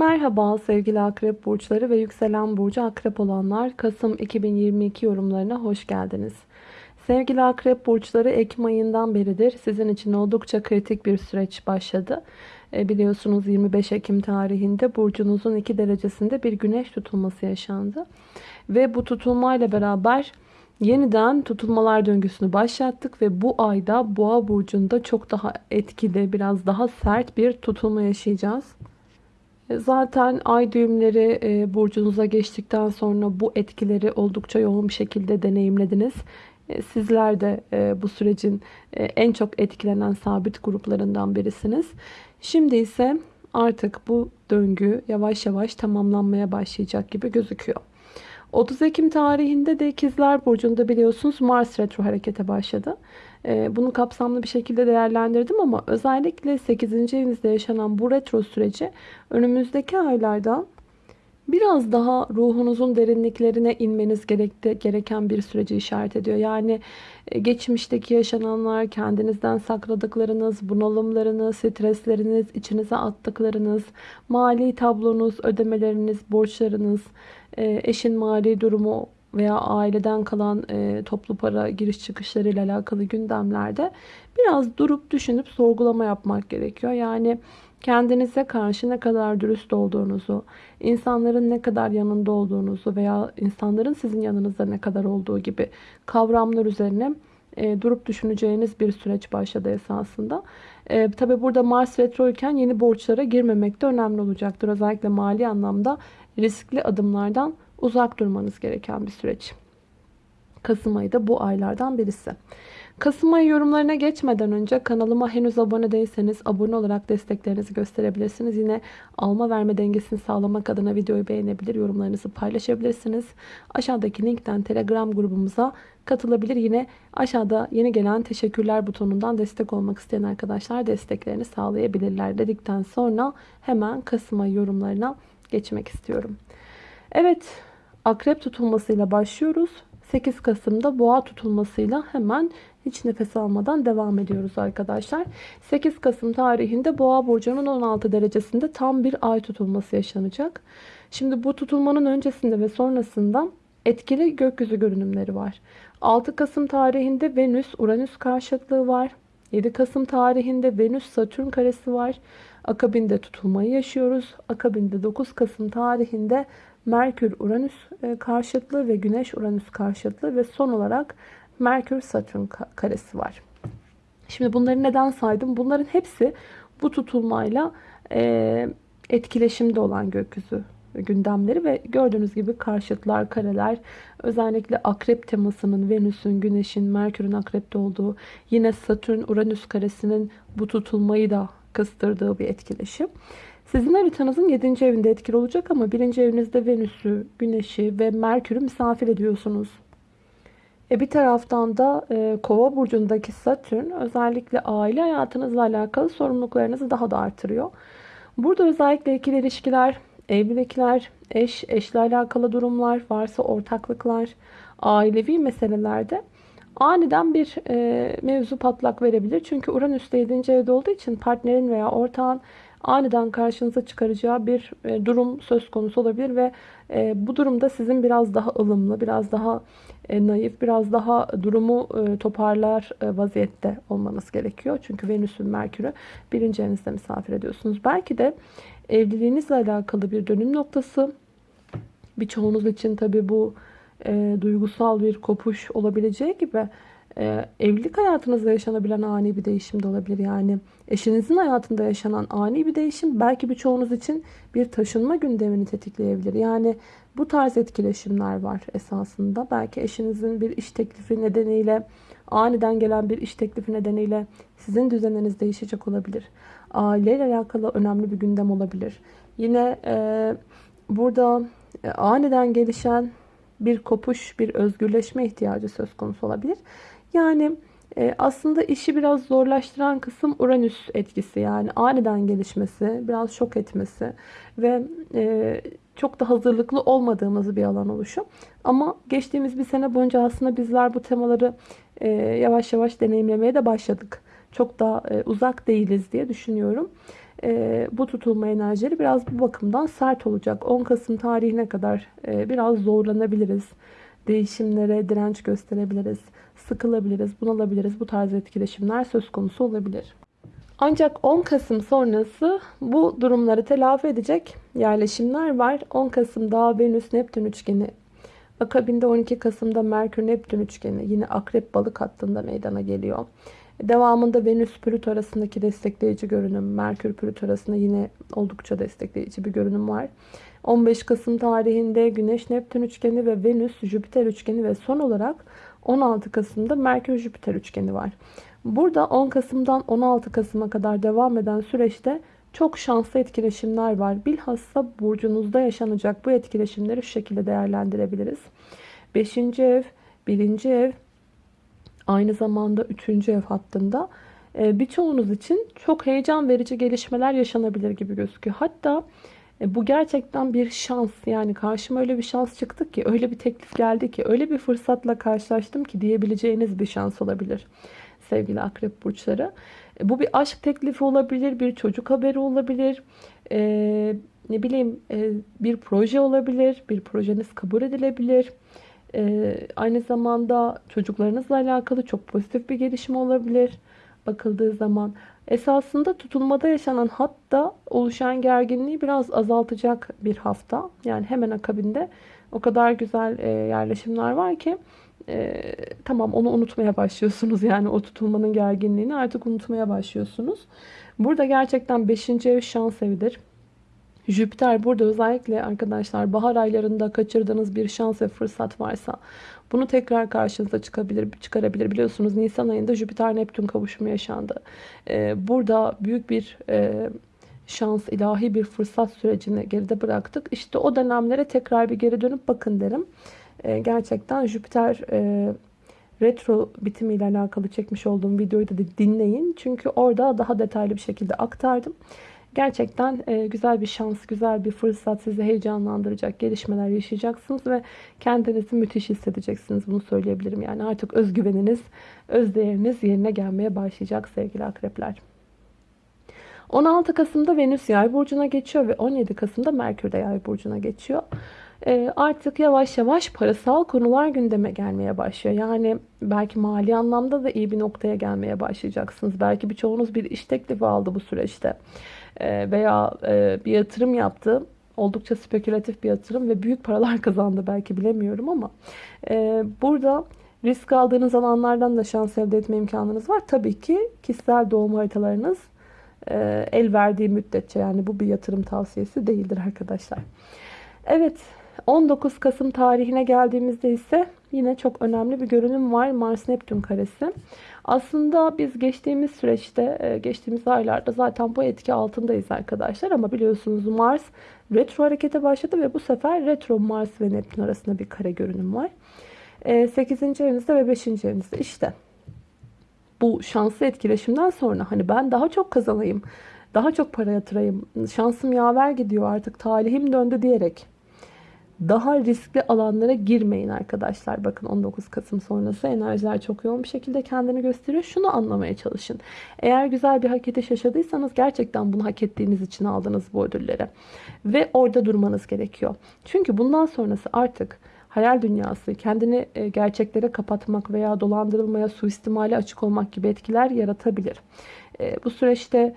Merhaba sevgili akrep burçları ve yükselen burcu akrep olanlar Kasım 2022 yorumlarına hoş geldiniz. Sevgili akrep burçları Ekim ayından beridir sizin için oldukça kritik bir süreç başladı. E, biliyorsunuz 25 Ekim tarihinde burcunuzun 2 derecesinde bir güneş tutulması yaşandı. Ve bu tutulmayla beraber yeniden tutulmalar döngüsünü başlattık ve bu ayda boğa burcunda çok daha etkili biraz daha sert bir tutulma yaşayacağız. Zaten ay düğümleri e, burcunuza geçtikten sonra bu etkileri oldukça yoğun bir şekilde deneyimlediniz. E, sizler de e, bu sürecin en çok etkilenen sabit gruplarından birisiniz. Şimdi ise artık bu döngü yavaş yavaş tamamlanmaya başlayacak gibi gözüküyor. 30 Ekim tarihinde de İkizler Burcu'nda biliyorsunuz Mars retro harekete başladı. Ee, bunu kapsamlı bir şekilde değerlendirdim ama özellikle 8. evinizde yaşanan bu retro süreci önümüzdeki aylarda biraz daha ruhunuzun derinliklerine inmeniz gereken bir süreci işaret ediyor. Yani e, geçmişteki yaşananlar, kendinizden sakladıklarınız, bunalımlarınız, stresleriniz, içinize attıklarınız, mali tablonuz, ödemeleriniz, borçlarınız, e, eşin mali durumu veya aileden kalan e, toplu para giriş çıkışları ile alakalı gündemlerde biraz durup düşünüp sorgulama yapmak gerekiyor. Yani kendinize karşı ne kadar dürüst olduğunuzu, insanların ne kadar yanında olduğunuzu veya insanların sizin yanınızda ne kadar olduğu gibi kavramlar üzerine e, durup düşüneceğiniz bir süreç başladı esasında. E, Tabi burada Mars retro iken yeni borçlara girmemek de önemli olacaktır. Özellikle mali anlamda riskli adımlardan uzak durmanız gereken bir süreç. Kasım ayı da bu aylardan birisi. Kasım ayı yorumlarına geçmeden önce kanalıma henüz abone değilseniz abone olarak desteklerinizi gösterebilirsiniz. Yine alma verme dengesini sağlamak adına videoyu beğenebilir, yorumlarınızı paylaşabilirsiniz. Aşağıdaki linkten Telegram grubumuza katılabilir. Yine aşağıda yeni gelen teşekkürler butonundan destek olmak isteyen arkadaşlar desteklerini sağlayabilirler dedikten sonra hemen Kasım ayı yorumlarına geçmek istiyorum. Evet akrep tutulmasıyla başlıyoruz. 8 Kasım'da boğa tutulmasıyla hemen hiç nefes almadan devam ediyoruz arkadaşlar. 8 Kasım tarihinde boğa burcunun 16 derecesinde tam bir ay tutulması yaşanacak. Şimdi bu tutulmanın öncesinde ve sonrasında etkili gökyüzü görünümleri var. 6 Kasım tarihinde Venüs Uranüs karşıtlığı var. 7 Kasım tarihinde Venüs Satürn karesi var. Akabinde tutulmayı yaşıyoruz. Akabinde 9 Kasım tarihinde Merkür Uranüs e, karşıtlığı ve Güneş Uranüs karşıtlığı ve son olarak Merkür Satürn karesi var. Şimdi bunları neden saydım? Bunların hepsi bu tutulmayla e, etkileşimde olan gökyüzü gündemleri ve gördüğünüz gibi karşıtlar, kareler özellikle akrep temasının Venüs'ün, Güneş'in, Merkür'ün akrepte olduğu yine Satürn, Uranüs karesinin bu tutulmayı da kıstırdığı bir etkileşim. Sizin haritanızın 7. evinde etkili olacak ama 1. evinizde Venüs'ü, Güneş'i ve Merkür'ü misafir ediyorsunuz. E bir taraftan da e, Kova burcundaki Satürn özellikle aile hayatınızla alakalı sorumluluklarınızı daha da artırıyor. Burada özellikle ikili ilişkiler, evlilikler, eş, eşle alakalı durumlar, varsa ortaklıklar, ailevi meselelerde aniden bir e, mevzu patlak verebilir. Çünkü Uranüs 7. evde olduğu için partnerin veya ortağın aniden karşınıza çıkaracağı bir e, durum söz konusu olabilir ve e, bu durumda sizin biraz daha ılımlı, biraz daha e, naif, biraz daha durumu toparlar vaziyette olmanız gerekiyor. Çünkü Venüs'ün Merkür'ü birinci evinizde misafir ediyorsunuz. Belki de evliliğinizle alakalı bir dönüm noktası. Birçoğunuz için tabi bu e, duygusal bir kopuş olabileceği gibi e, evlilik hayatınızda yaşanabilen ani bir değişim de olabilir. Yani eşinizin hayatında yaşanan ani bir değişim belki birçoğunuz için bir taşınma gündemini tetikleyebilir. Yani bu tarz etkileşimler var esasında. Belki eşinizin bir iş teklifi nedeniyle aniden gelen bir iş teklifi nedeniyle sizin düzeniniz değişecek olabilir. Aileyle alakalı önemli bir gündem olabilir. Yine e, burada e, aniden gelişen bir kopuş, bir özgürleşme ihtiyacı söz konusu olabilir. Yani e, aslında işi biraz zorlaştıran kısım Uranüs etkisi. Yani aniden gelişmesi, biraz şok etmesi ve e, çok da hazırlıklı olmadığımız bir alan oluşu. Ama geçtiğimiz bir sene boyunca aslında bizler bu temaları e, yavaş yavaş deneyimlemeye de başladık. Çok da uzak değiliz diye düşünüyorum. E, bu tutulma enerjileri biraz bu bakımdan sert olacak. 10 Kasım tarihine kadar e, biraz zorlanabiliriz. Değişimlere direnç gösterebiliriz. Sıkılabiliriz, bunalabiliriz. Bu tarz etkileşimler söz konusu olabilir. Ancak 10 Kasım sonrası bu durumları telafi edecek yerleşimler var. 10 Kasım'da Venüs Neptün üçgeni Akabinde 12 Kasım'da Merkür Neptün üçgeni yine Akrep Balık hattında meydana geliyor. Devamında Venüs Plüto arasındaki destekleyici görünüm, Merkür Plüto arasında yine oldukça destekleyici bir görünüm var. 15 Kasım tarihinde Güneş Neptün üçgeni ve Venüs Jüpiter üçgeni ve son olarak 16 Kasım'da Merkür Jüpiter üçgeni var. Burada 10 Kasım'dan 16 Kasım'a kadar devam eden süreçte çok şanslı etkileşimler var. Bilhassa burcunuzda yaşanacak bu etkileşimleri şu şekilde değerlendirebiliriz. 5. ev, 1. ev, aynı zamanda 3. ev hattında e, birçoğunuz için çok heyecan verici gelişmeler yaşanabilir gibi gözüküyor. Hatta e, bu gerçekten bir şans. Yani karşıma öyle bir şans çıktı ki, öyle bir teklif geldi ki, öyle bir fırsatla karşılaştım ki diyebileceğiniz bir şans olabilir sevgili akrep burçları. E, bu bir aşk teklifi olabilir, bir çocuk haberi olabilir, ee, ne bileyim e, bir proje olabilir, bir projeniz kabul edilebilir. Ee, aynı zamanda çocuklarınızla alakalı çok pozitif bir gelişme olabilir bakıldığı zaman. Esasında tutulmada yaşanan hatta oluşan gerginliği biraz azaltacak bir hafta. Yani hemen akabinde o kadar güzel e, yerleşimler var ki e, tamam onu unutmaya başlıyorsunuz. Yani o tutulmanın gerginliğini artık unutmaya başlıyorsunuz. Burada gerçekten 5. ev şans evidir. Jüpiter burada özellikle arkadaşlar bahar aylarında kaçırdığınız bir şans ve fırsat varsa bunu tekrar karşınıza çıkabilir, çıkarabilir. Biliyorsunuz Nisan ayında Jüpiter Neptün kavuşumu yaşandı. Ee, burada büyük bir e, şans, ilahi bir fırsat sürecini geride bıraktık. İşte o dönemlere tekrar bir geri dönüp bakın derim. Ee, gerçekten Jüpiter e, retro bitimiyle alakalı çekmiş olduğum videoyu da dinleyin. Çünkü orada daha detaylı bir şekilde aktardım. Gerçekten e, güzel bir şans, güzel bir fırsat sizi heyecanlandıracak gelişmeler yaşayacaksınız ve kendinizi müthiş hissedeceksiniz. Bunu söyleyebilirim. Yani artık özgüveniniz, özdeğeriniz yerine gelmeye başlayacak sevgili akrepler. 16 Kasım'da Venüs Yay burcuna geçiyor ve 17 Kasım'da Merkür de Yay burcuna geçiyor. E, artık yavaş yavaş parasal konular gündeme gelmeye başlıyor. Yani belki mali anlamda da iyi bir noktaya gelmeye başlayacaksınız. Belki birçoğunuz bir iş teklifi aldı bu süreçte. E, veya e, bir yatırım yaptı. Oldukça spekülatif bir yatırım ve büyük paralar kazandı belki bilemiyorum ama burada risk aldığınız alanlardan da şans elde etme imkanınız var. Tabii ki kişisel doğum haritalarınız el verdiği müddetçe yani bu bir yatırım tavsiyesi değildir arkadaşlar. Evet 19 Kasım tarihine geldiğimizde ise yine çok önemli bir görünüm var. Mars-Neptün karesi. Aslında biz geçtiğimiz süreçte, e, geçtiğimiz aylarda zaten bu etki altındayız arkadaşlar. Ama biliyorsunuz Mars retro harekete başladı ve bu sefer retro Mars ve Neptün arasında bir kare görünüm var. 8. E, evinizde ve 5. evinizde işte bu şanslı etkileşimden sonra hani ben daha çok kazanayım, daha çok para yatırayım, şansım yaver gidiyor artık talihim döndü diyerek daha riskli alanlara girmeyin arkadaşlar. Bakın 19 Kasım sonrası enerjiler çok yoğun bir şekilde kendini gösteriyor. Şunu anlamaya çalışın. Eğer güzel bir hak ediş yaşadıysanız gerçekten bunu hak ettiğiniz için aldınız bu ödülleri. Ve orada durmanız gerekiyor. Çünkü bundan sonrası artık hayal dünyası, kendini e, gerçeklere kapatmak veya dolandırılmaya, suistimale açık olmak gibi etkiler yaratabilir. E, bu süreçte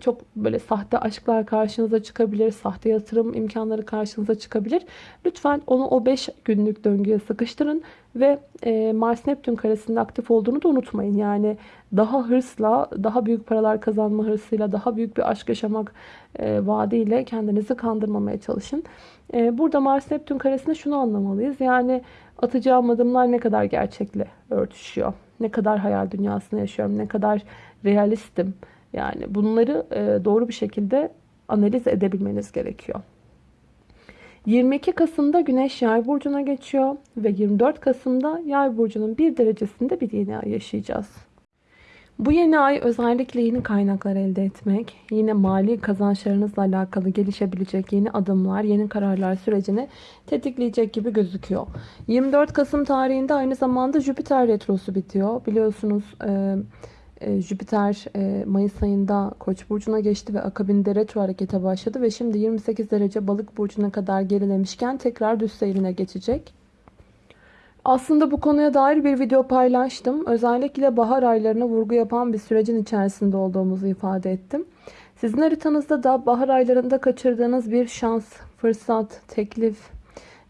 çok böyle sahte aşklar karşınıza çıkabilir. Sahte yatırım imkanları karşınıza çıkabilir. Lütfen onu o 5 günlük döngüye sıkıştırın ve e, Mars Neptün karesinde aktif olduğunu da unutmayın. Yani daha hırsla, daha büyük paralar kazanma hırsıyla, daha büyük bir aşk yaşamak e, vaadiyle kendinizi kandırmamaya çalışın. E, burada Mars Neptün karesinde şunu anlamalıyız. Yani atacağım adımlar ne kadar gerçekle örtüşüyor. Ne kadar hayal dünyasında yaşıyorum, ne kadar realistim yani bunları e, doğru bir şekilde analiz edebilmeniz gerekiyor. 22 Kasım'da Güneş Yay burcuna geçiyor ve 24 Kasım'da Yay burcunun bir derecesinde bir yeni ay yaşayacağız. Bu yeni ay özellikle yeni kaynaklar elde etmek, yine mali kazançlarınızla alakalı gelişebilecek yeni adımlar, yeni kararlar sürecini tetikleyecek gibi gözüküyor. 24 Kasım tarihinde aynı zamanda Jüpiter retrosu bitiyor. Biliyorsunuz e, Jüpiter e, Mayıs ayında Koç burcuna geçti ve akabinde retro harekete başladı ve şimdi 28 derece Balık burcuna kadar gerilemişken tekrar düz seyrine geçecek. Aslında bu konuya dair bir video paylaştım. Özellikle bahar aylarına vurgu yapan bir sürecin içerisinde olduğumuzu ifade ettim. Sizin haritanızda da bahar aylarında kaçırdığınız bir şans, fırsat, teklif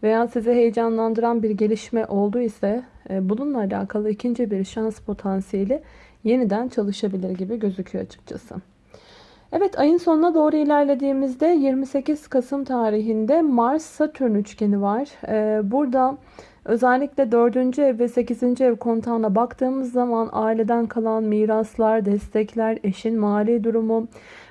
veya sizi heyecanlandıran bir gelişme oldu ise e, bununla alakalı ikinci bir şans potansiyeli yeniden çalışabilir gibi gözüküyor açıkçası. Evet ayın sonuna doğru ilerlediğimizde 28 Kasım tarihinde Mars-Satürn üçgeni var. Ee, burada özellikle 4. ev ve 8. ev kontağına baktığımız zaman aileden kalan miraslar, destekler, eşin mali durumu,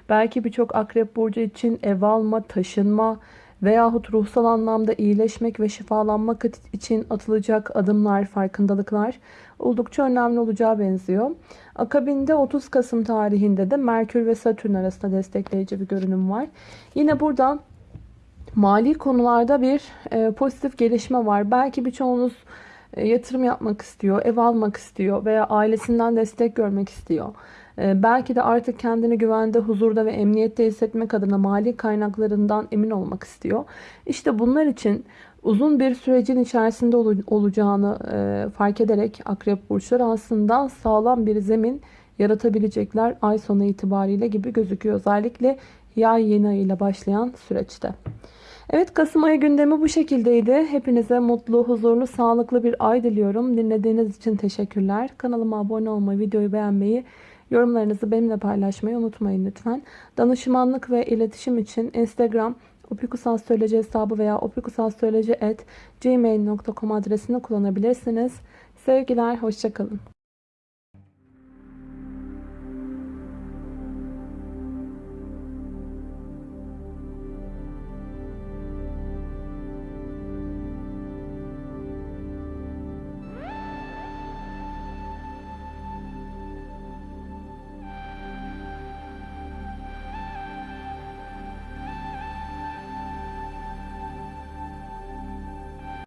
belki birçok akrep burcu için ev alma, taşınma veyahut ruhsal anlamda iyileşmek ve şifalanmak için atılacak adımlar, farkındalıklar oldukça önemli olacağı benziyor. Akabinde 30 Kasım tarihinde de Merkür ve Satürn arasında destekleyici bir görünüm var. Yine burada mali konularda bir e, pozitif gelişme var. Belki birçoğunuz yatırım yapmak istiyor, ev almak istiyor veya ailesinden destek görmek istiyor. E, belki de artık kendini güvende, huzurda ve emniyette hissetmek adına mali kaynaklarından emin olmak istiyor. İşte bunlar için uzun bir sürecin içerisinde olacağını e, fark ederek akrep burçları aslında sağlam bir zemin yaratabilecekler ay sonu itibariyle gibi gözüküyor. Özellikle yay yeni ayıyla başlayan süreçte. Evet Kasım ayı gündemi bu şekildeydi. Hepinize mutlu, huzurlu, sağlıklı bir ay diliyorum. Dinlediğiniz için teşekkürler. Kanalıma abone olmayı, videoyu beğenmeyi, yorumlarınızı benimle paylaşmayı unutmayın lütfen. Danışmanlık ve iletişim için Instagram opikusastroloji hesabı veya opikusastroloji.gmail.com adresini kullanabilirsiniz. Sevgiler, hoşçakalın.